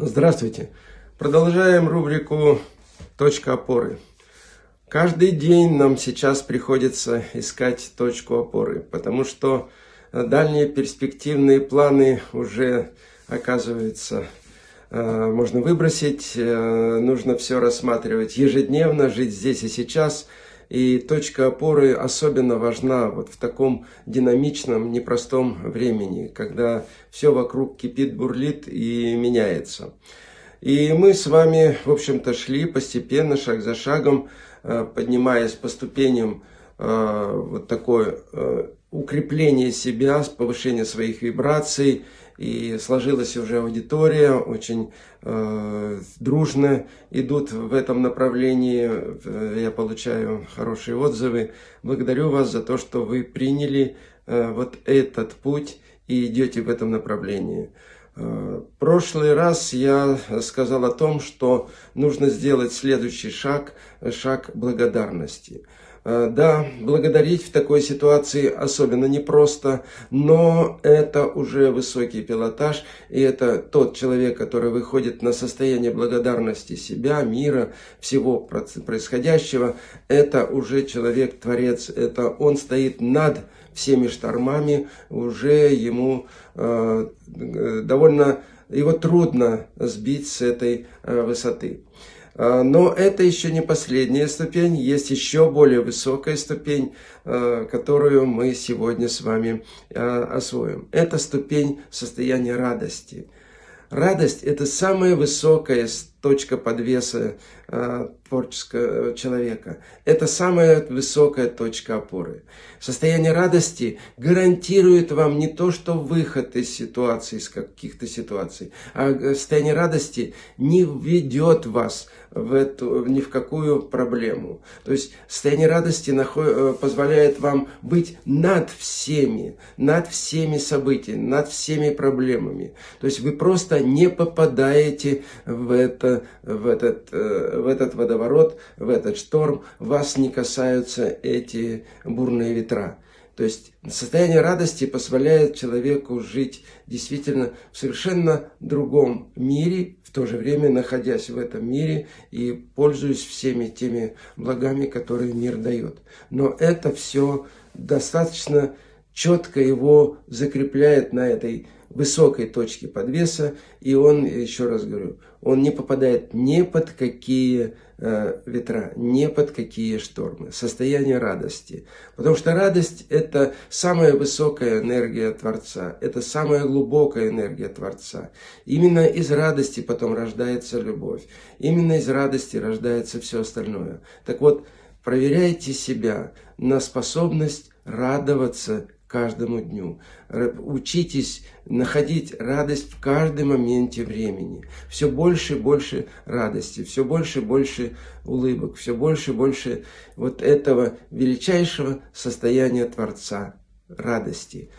Здравствуйте! Продолжаем рубрику «Точка опоры». Каждый день нам сейчас приходится искать точку опоры, потому что дальние перспективные планы уже, оказывается, э, можно выбросить, э, нужно все рассматривать ежедневно, жить здесь и сейчас – и точка опоры особенно важна вот в таком динамичном, непростом времени, когда все вокруг кипит, бурлит и меняется. И мы с вами, в общем-то, шли постепенно, шаг за шагом, э, поднимаясь по ступеням э, вот такое э, укрепление себя, повышение своих вибраций, и сложилась уже аудитория, очень э, дружно идут в этом направлении, я получаю хорошие отзывы. Благодарю вас за то, что вы приняли э, вот этот путь и идете в этом направлении. Э, прошлый раз я сказал о том, что нужно сделать следующий шаг, шаг благодарности. Э, да, благодарить в такой ситуации особенно непросто, но это уже высокий пилотаж, и это тот человек, который выходит на состояние благодарности себя, мира, всего происходящего, это уже человек-творец, это он стоит над всеми штормами, уже ему э, довольно, его трудно сбить с этой э, высоты. А, но это еще не последняя ступень, есть еще более высокая ступень, а, которую мы сегодня с вами а, освоим. Это ступень состояния радости. Радость – это самая высокая точка подвеса э, творческого человека. Это самая высокая точка опоры. Состояние радости гарантирует вам не то, что выход из ситуации, из каких-то ситуаций, а состояние радости не ведет вас в эту, ни в какую проблему. То есть состояние радости наход, позволяет вам быть над всеми, над всеми событиями, над всеми проблемами. То есть вы просто не попадаете в это это, в, этот, э, в этот водоворот, в этот шторм, вас не касаются эти бурные ветра. То есть состояние радости позволяет человеку жить действительно в совершенно другом мире, в то же время находясь в этом мире и пользуясь всеми теми благами, которые мир дает. Но это все достаточно четко его закрепляет на этой высокой точки подвеса, и он, еще раз говорю, он не попадает ни под какие э, ветра, ни под какие штормы. Состояние радости. Потому что радость – это самая высокая энергия Творца, это самая глубокая энергия Творца. Именно из радости потом рождается любовь, именно из радости рождается все остальное. Так вот, проверяйте себя на способность радоваться каждому дню. Учитесь находить радость в каждом моменте времени. Все больше и больше радости, все больше и больше улыбок, все больше и больше вот этого величайшего состояния Творца, радости.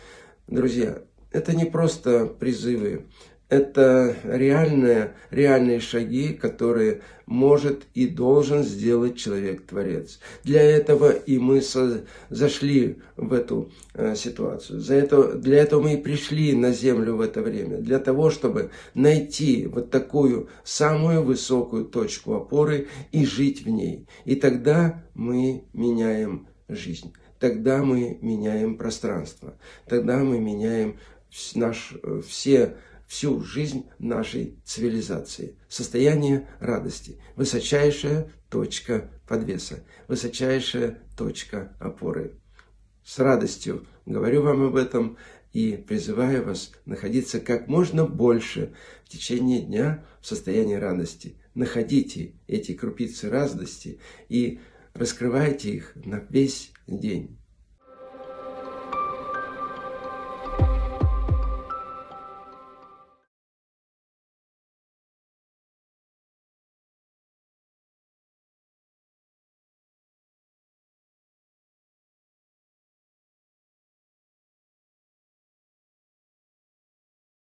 Друзья, это не просто призывы, это реальные, реальные шаги, которые может и должен сделать человек-творец. Для этого и мы со, зашли в эту э, ситуацию. За это, для этого мы и пришли на землю в это время. Для того, чтобы найти вот такую самую высокую точку опоры и жить в ней. И тогда мы меняем жизнь. Тогда мы меняем пространство. Тогда мы меняем наш, э, все всю жизнь нашей цивилизации. Состояние радости. Высочайшая точка подвеса. Высочайшая точка опоры. С радостью говорю вам об этом и призываю вас находиться как можно больше в течение дня в состоянии радости. Находите эти крупицы радости и раскрывайте их на весь день.